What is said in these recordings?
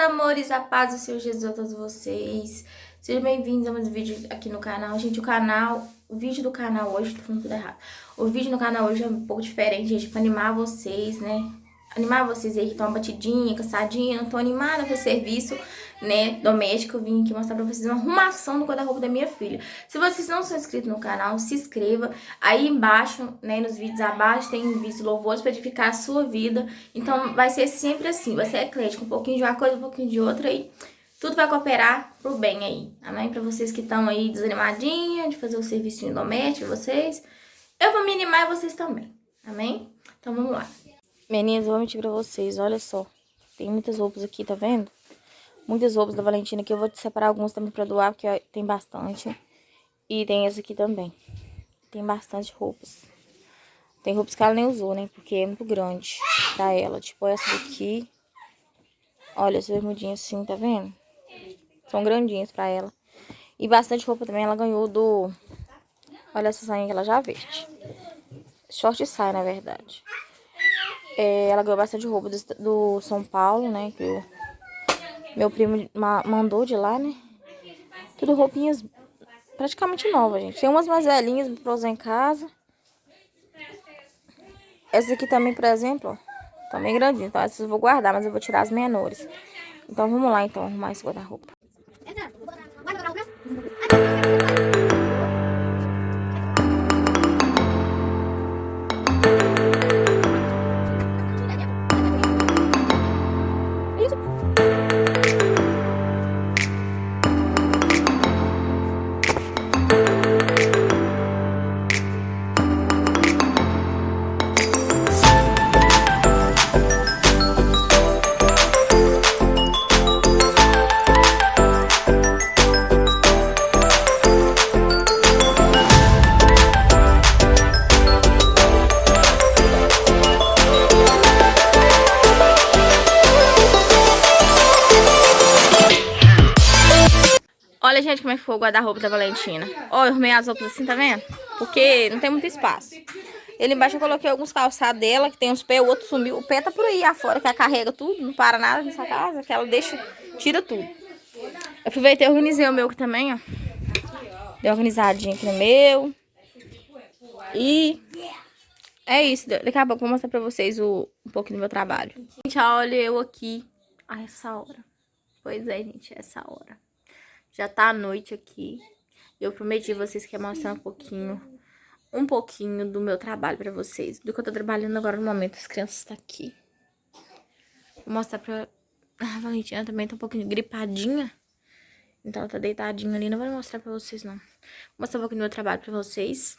amores, a paz do Senhor Jesus a todos vocês. Sejam bem-vindos a mais um vídeo aqui no canal. Gente, o canal, o vídeo do canal hoje, tô falando tudo errado. O vídeo no canal hoje é um pouco diferente, gente, pra animar vocês, né? Animar vocês aí que estão batidinha, cansadinha, não tô animada pra serviço, né, doméstico. Eu vim aqui mostrar pra vocês uma arrumação do guarda-roupa da minha filha. Se vocês não são inscritos no canal, se inscreva. Aí embaixo, né, nos vídeos abaixo, tem vídeo louvores pra edificar a sua vida. Então, vai ser sempre assim, vai ser eclético, um pouquinho de uma coisa, um pouquinho de outra aí. Tudo vai cooperar pro bem aí, amém? Pra vocês que estão aí desanimadinha de fazer o serviço doméstico vocês. Eu vou me animar e vocês também, amém? Então, vamos lá. Meninas, eu vou mentir pra vocês, olha só. Tem muitas roupas aqui, tá vendo? Muitas roupas da Valentina aqui. Eu vou te separar algumas também pra doar, porque tem bastante. E tem essa aqui também. Tem bastante roupas. Tem roupas que ela nem usou, né? Porque é muito grande pra ela. Tipo essa daqui. Olha, essa bermudinha assim, tá vendo? São grandinhas pra ela. E bastante roupa também ela ganhou do... Olha essa sainha que ela já veste. Short saia, na verdade. É, ela ganhou bastante roupa do, do, São Paulo, né? Que meu primo mandou de lá, né? Tudo roupinhas praticamente novas, gente. Tem umas mais velhinhas pra usar em casa. Essa aqui também, por exemplo, ó. Também grandinha. Então essas eu vou guardar, mas eu vou tirar as menores. Então vamos lá, então, arrumar esse guarda-roupa. Gente, como é que foi o guarda-roupa da Valentina. Ó, eu arrumei as roupas assim, tá vendo? Porque não tem muito espaço. Ele embaixo eu coloquei alguns calçados dela, que tem uns pés, o outro sumiu. O pé tá por aí afora, que ela carrega tudo, não para nada nessa casa, que ela deixa, tira tudo. Eu aproveitei e organizei o meu aqui também, ó. Dei organizadinho aqui no meu. E é isso. Daqui a pouco eu vou mostrar pra vocês o, um pouquinho do meu trabalho. Gente, olha eu aqui a essa hora. Pois é, gente, essa hora. Já tá a noite aqui. Eu prometi vocês que ia mostrar um pouquinho, um pouquinho do meu trabalho pra vocês. Do que eu tô trabalhando agora no momento. As crianças estão tá aqui. Vou mostrar pra... A Valentina também tá um pouquinho gripadinha. Então ela tá deitadinha ali. Não vou mostrar pra vocês, não. Vou mostrar um pouquinho do meu trabalho pra vocês.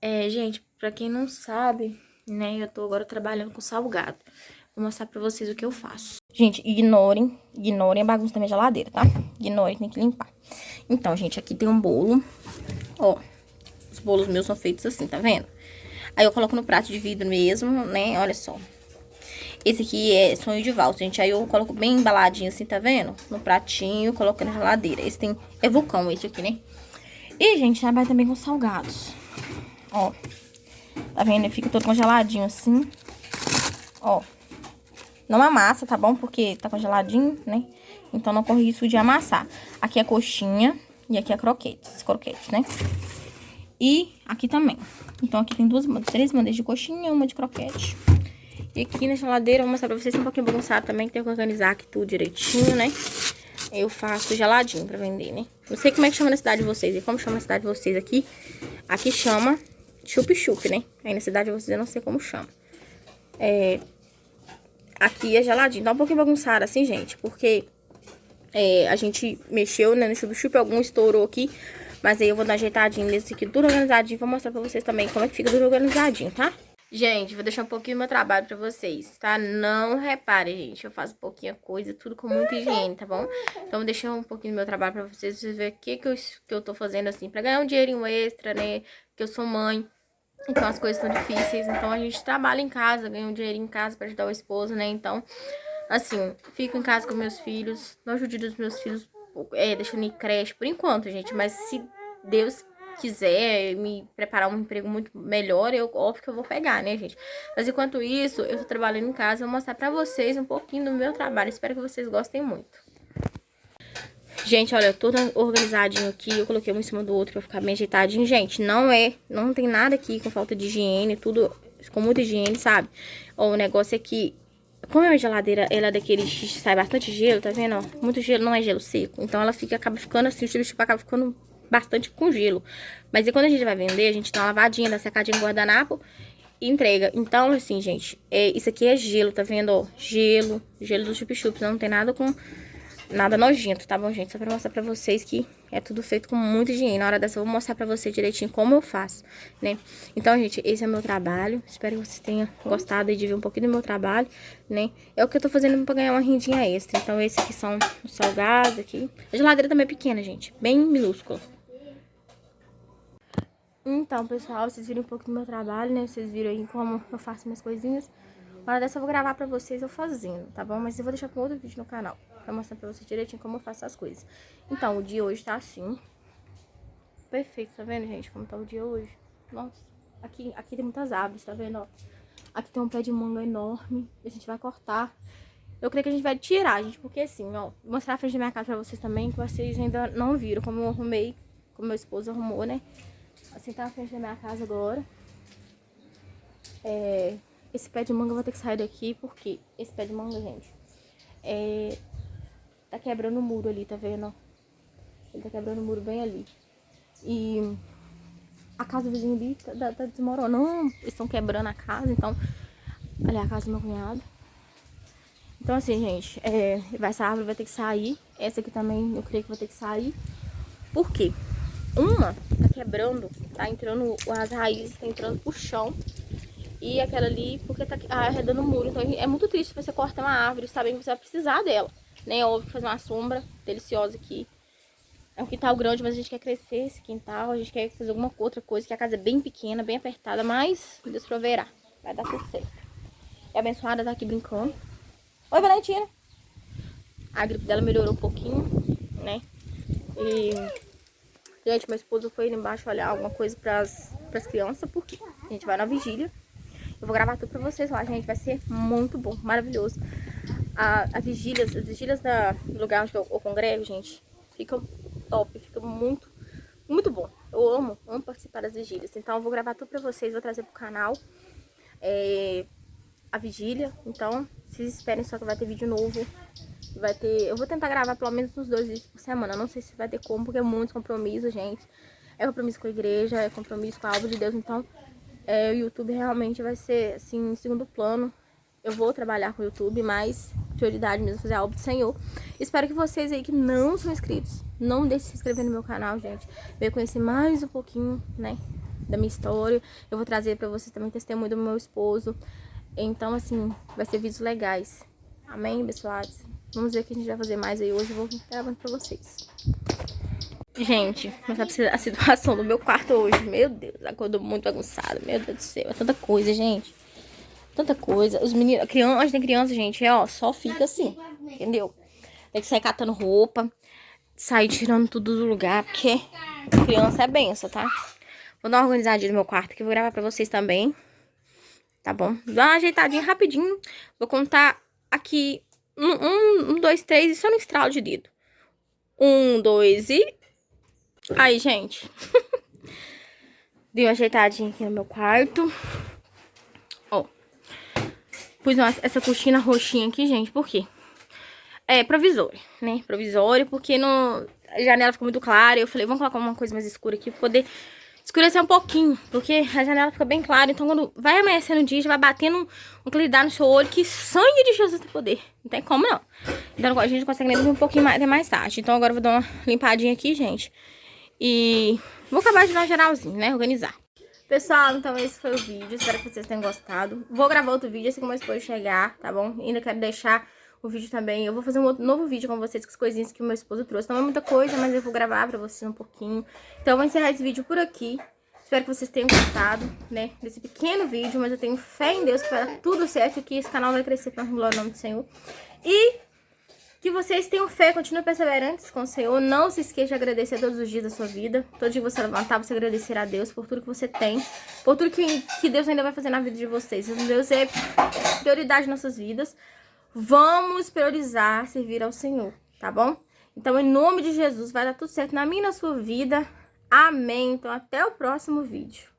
É, gente, pra quem não sabe, né, eu tô agora trabalhando com salgado. Vou mostrar pra vocês o que eu faço. Gente, ignorem, ignorem a bagunça da minha geladeira, tá? Ignorem, tem que limpar. Então, gente, aqui tem um bolo. Ó, os bolos meus são feitos assim, tá vendo? Aí eu coloco no prato de vidro mesmo, né? Olha só. Esse aqui é sonho de valsa, gente. Aí eu coloco bem embaladinho assim, tá vendo? No pratinho, coloco na geladeira. Esse tem... É vulcão esse aqui, né? E, gente, trabalha também com salgados. Ó. Tá vendo? Ele fica todo congeladinho assim. Ó. Não amassa, tá bom? Porque tá congeladinho, né? Então não corre risco de amassar. Aqui é coxinha e aqui é croquetes, croquetes, né? E aqui também. Então aqui tem duas, três bandejas de coxinha uma de croquete. E aqui na geladeira, vou mostrar pra vocês, um pouquinho bagunçado também, que tem que organizar aqui tudo direitinho, né? Eu faço geladinho pra vender, né? Não sei como é que chama na cidade de vocês, e como chama na cidade de vocês aqui. Aqui chama chup-chup, né? Aí na cidade de vocês eu não sei como chama. É, Aqui é geladinho. Tá um pouquinho bagunçado assim, gente. Porque é, a gente mexeu, né, no chup-chup. Algum estourou aqui. Mas aí eu vou dar ajeitadinho nesse aqui, tudo organizadinho. Vou mostrar pra vocês também como é que fica tudo organizadinho, tá? Gente, vou deixar um pouquinho do meu trabalho pra vocês, tá? Não reparem, gente, eu faço pouquinha coisa, tudo com muita higiene, tá bom? Então, vou deixar um pouquinho do meu trabalho pra vocês, vocês verem o que, que, eu, que eu tô fazendo, assim, pra ganhar um dinheirinho extra, né? Que eu sou mãe. Então as coisas estão difíceis, então a gente trabalha em casa, ganha um dinheiro em casa para ajudar o esposo, né? Então, assim, fico em casa com meus filhos, não ajude os meus filhos, é, deixando em creche por enquanto, gente. Mas se Deus quiser me preparar um emprego muito melhor, eu óbvio que eu vou pegar, né, gente? Mas enquanto isso, eu tô trabalhando em casa, vou mostrar pra vocês um pouquinho do meu trabalho. Espero que vocês gostem muito. Gente, olha, tudo organizadinho aqui, eu coloquei um em cima do outro pra ficar bem ajeitadinho. Gente, não é, não tem nada aqui com falta de higiene, tudo com muita higiene, sabe? Ó, o negócio é que como a minha geladeira, ela é daquele sai bastante gelo, tá vendo? Muito gelo não é gelo seco. Então ela fica, acaba ficando assim, o chupa acaba ficando bastante com gelo. Mas e quando a gente vai vender, a gente dá uma lavadinha, dá secadinha no guardanapo e entrega. Então, assim, gente, é, isso aqui é gelo, tá vendo? Ó, gelo, gelo do chup-chup, não tem nada com nada nojento, tá bom, gente? Só pra mostrar pra vocês que é tudo feito com muita higiene. Na hora dessa eu vou mostrar pra vocês direitinho como eu faço, né? Então, gente, esse é o meu trabalho. Espero que vocês tenham gostado de ver um pouquinho do meu trabalho, né? É o que eu tô fazendo pra ganhar uma rendinha extra. Então, esses aqui são os salgados aqui. A geladeira também é pequena, gente. Bem minúscula. Então, pessoal, vocês viram um pouco do meu trabalho, né? Vocês viram aí como eu faço minhas coisinhas. Uma hora dessa eu vou gravar pra vocês eu fazendo, tá bom? Mas eu vou deixar com outro vídeo no canal, pra mostrar pra vocês direitinho como eu faço as coisas. Então, o dia hoje tá assim. Perfeito, tá vendo, gente? Como tá o dia hoje. Nossa, aqui, aqui tem muitas árvores, tá vendo, ó? Aqui tem um pé de manga enorme, a gente vai cortar. Eu creio que a gente vai tirar, gente, porque assim, ó, vou mostrar a frente da minha casa pra vocês também, que vocês ainda não viram como eu arrumei, como meu esposo arrumou, né? Assim tá na frente da minha casa agora. É, esse pé de manga eu vou ter que sair daqui, porque esse pé de manga, gente, é, tá quebrando o muro ali, tá vendo? Ele tá quebrando o muro bem ali. E a casa do vizinho ali tá, tá, tá desmoronando, eles estão quebrando a casa, então... Ali é a casa do meu cunhado. Então assim, gente, é, essa árvore vai ter que sair. Essa aqui também eu creio que vai ter que sair. Por quê? Uma tá quebrando, tá entrando, as raízes tá entrando pro chão. E aquela ali, porque tá arredando o muro. Então é muito triste você cortar uma árvore sabendo que você vai precisar dela. É óbvio fazer uma sombra deliciosa aqui. É um quintal grande, mas a gente quer crescer esse quintal. A gente quer fazer alguma outra coisa, que a casa é bem pequena, bem apertada. Mas Deus proverá. Vai dar tudo certo. E a abençoada tá aqui brincando. Oi, Valentina. A gripe dela melhorou um pouquinho, né? E... Gente, meu esposo foi ali embaixo olhar alguma coisa pras, pras crianças, porque a gente vai na vigília. Eu vou gravar tudo pra vocês lá, gente. Vai ser muito bom, maravilhoso. A, a vigílias, as vigílias da, do lugar onde eu, eu congrego, gente, ficam top, fica muito, muito bom. Eu amo, amo participar das vigílias. Então eu vou gravar tudo pra vocês, vou trazer pro canal é, a vigília. Então, vocês esperem só que vai ter vídeo novo. Vai ter. Eu vou tentar gravar pelo menos uns dois vídeos por semana. não sei se vai ter como, porque é muito compromisso, gente. É compromisso com a igreja, é compromisso com a obra de Deus. Então, é, o YouTube realmente vai ser, assim, em segundo plano. Eu vou trabalhar com o YouTube, mas prioridade mesmo fazer a obra do Senhor. Espero que vocês aí que não são inscritos, não deixem de se inscrever no meu canal, gente. Venha conhecer mais um pouquinho, né, da minha história. Eu vou trazer pra vocês também testemunho do meu esposo. Então, assim, vai ser vídeos legais. Amém, pessoal? Vamos ver o que a gente vai fazer mais aí hoje. Eu vou gravando pra vocês. Gente, mostrar pra a situação do meu quarto hoje. Meu Deus, acordou muito bagunçado. Meu Deus do céu, é tanta coisa, gente. Tanta coisa. Os meninos, criança, onde tem criança, gente, é, ó, só fica assim, entendeu? Tem que sair catando roupa, sair tirando tudo do lugar, porque criança é benção, tá? Vou dar uma organizadinha no meu quarto que eu vou gravar pra vocês também. Tá bom? Dá uma ajeitadinha rapidinho. Vou contar aqui um, um, um dois, três e só no estralo de dedo. Um, dois e Aí, gente. Dei uma ajeitadinha aqui no meu quarto. Pus essa cortina roxinha aqui, gente. Por quê? É provisório, né? Provisório, porque no, a janela ficou muito clara. Eu falei, vamos colocar uma coisa mais escura aqui pra poder escurecer um pouquinho. Porque a janela fica bem clara. Então, quando vai amanhecendo o dia, já vai batendo um claridade no seu olho. Que sangue de Jesus tem poder. Não tem como, não. Então, a gente consegue ler um pouquinho mais, até mais tarde. Então, agora eu vou dar uma limpadinha aqui, gente. E vou acabar de dar geralzinho, né? Organizar. Pessoal, então esse foi o vídeo. Espero que vocês tenham gostado. Vou gravar outro vídeo assim como meu esposo chegar, tá bom? Ainda quero deixar o vídeo também. Eu vou fazer um outro, novo vídeo com vocês, com as coisinhas que o meu esposo trouxe. Não é muita coisa, mas eu vou gravar pra vocês um pouquinho. Então eu vou encerrar esse vídeo por aqui. Espero que vocês tenham gostado, né, desse pequeno vídeo. Mas eu tenho fé em Deus que vai dar tudo certo, que esse canal vai crescer pra glória o nome do Senhor. E Que vocês tenham fé, continuem perseverantes com o Senhor. Não se esqueça de agradecer todos os dias da sua vida. Todo dia que você levantar, você agradecer a Deus por tudo que você tem. Por tudo que, que Deus ainda vai fazer na vida de vocês. Deus é prioridade nas nossas vidas. Vamos priorizar servir ao Senhor, tá bom? Então, em nome de Jesus, vai dar tudo certo na minha e na sua vida. Amém. Então, até o próximo vídeo.